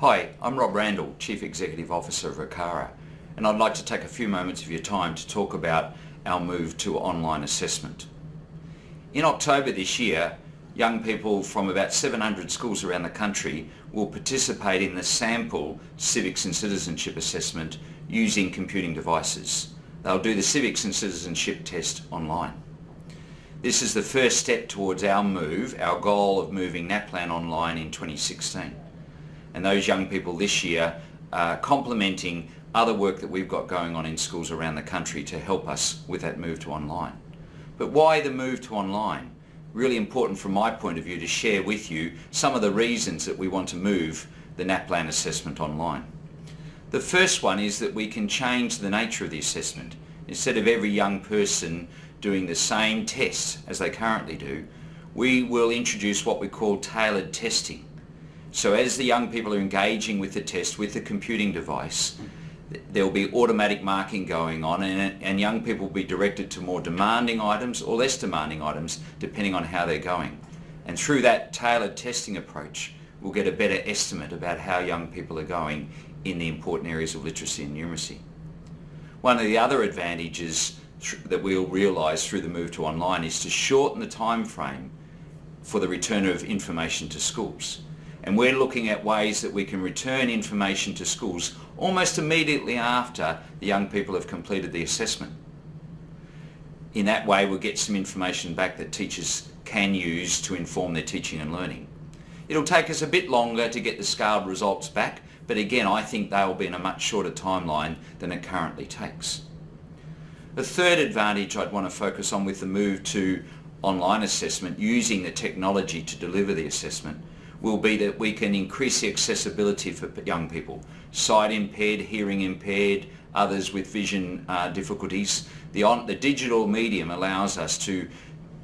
Hi, I'm Rob Randall, Chief Executive Officer of ACARA, and I'd like to take a few moments of your time to talk about our move to online assessment. In October this year, young people from about 700 schools around the country will participate in the sample Civics and Citizenship Assessment using computing devices. They'll do the Civics and Citizenship test online. This is the first step towards our move, our goal of moving NAPLAN online in 2016. And those young people this year are complementing other work that we've got going on in schools around the country to help us with that move to online. But why the move to online? Really important from my point of view to share with you some of the reasons that we want to move the NAPLAN assessment online. The first one is that we can change the nature of the assessment. Instead of every young person doing the same tests as they currently do, we will introduce what we call tailored testing. So as the young people are engaging with the test with the computing device, there will be automatic marking going on and, and, young people will be directed to more demanding items or less demanding items depending on how they're going. And through that tailored testing approach, we'll get a better estimate about how young people are going in the important areas of literacy and numeracy. One of the other advantages that we'll realise through the move to online is to shorten the time frame for the return of information to schools. And we're looking at ways that we can return information to schools almost immediately after the young people have completed the assessment. In that way we'll get some information back that teachers can use to inform their teaching and learning. It'll take us a bit longer to get the scaled results back, but again I think they'll be in a much shorter timeline than it currently takes. The third advantage I'd want to focus on with the move to online assessment using the technology to deliver the assessment will be that we can increase the accessibility for young people. Sight impaired, hearing impaired, others with vision uh, difficulties. The, on, the digital medium allows us to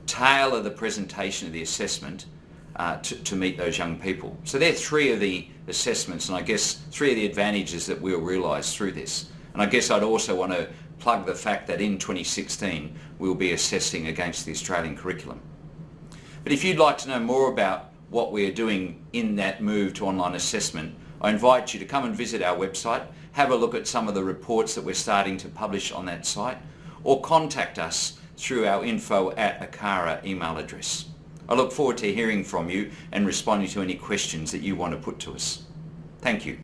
tailor the presentation of the assessment uh, to, to, meet those young people. So they're three of the assessments and I guess three of the advantages that we'll realise through this. And I guess I'd also want to plug the fact that in 2016 we'll be assessing against the Australian curriculum. But if you'd like to know more about what we're doing in that move to online assessment, I invite you to come and visit our website, have a look at some of the reports that we're starting to publish on that site, or contact us through our info at ACARA email address. I look forward to hearing from you and responding to any questions that you want to put to us. Thank you.